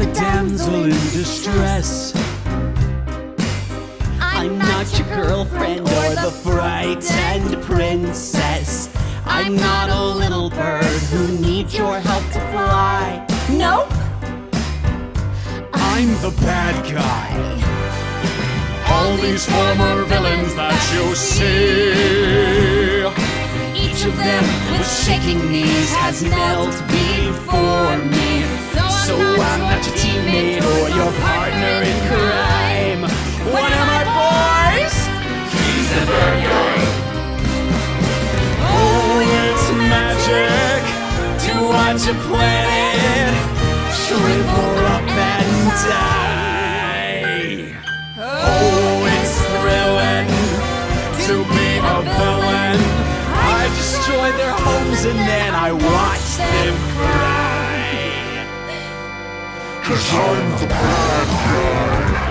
the damsel in distress. I'm not your girlfriend or the frightened princess. I'm not a little bird who needs your help to fly. Nope. I'm the bad guy. All these former villains that you see, each of them with shaking knees has knelt before me. So I'm not your teammate or your partner in crime. What am I, boys? He's the bad. Oh, it's magic to watch a planet shrivel up and die. Oh, it's thrilling to be a villain. I destroy their homes and then I watch Cause I'm the bad guy.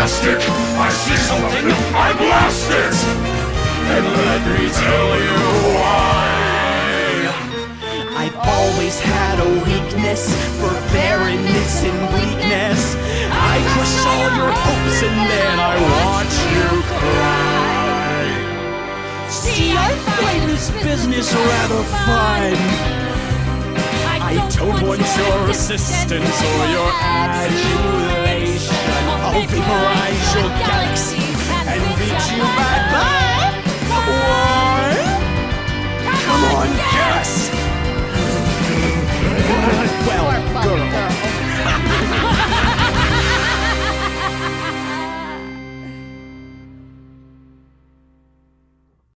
Fantastic? I see something, I blast it! And let me tell you why. I've always had a weakness for barrenness and bleakness. I crush all your hopes and then I watch you cry. See, I find this business rather fun. I don't want your assistance or your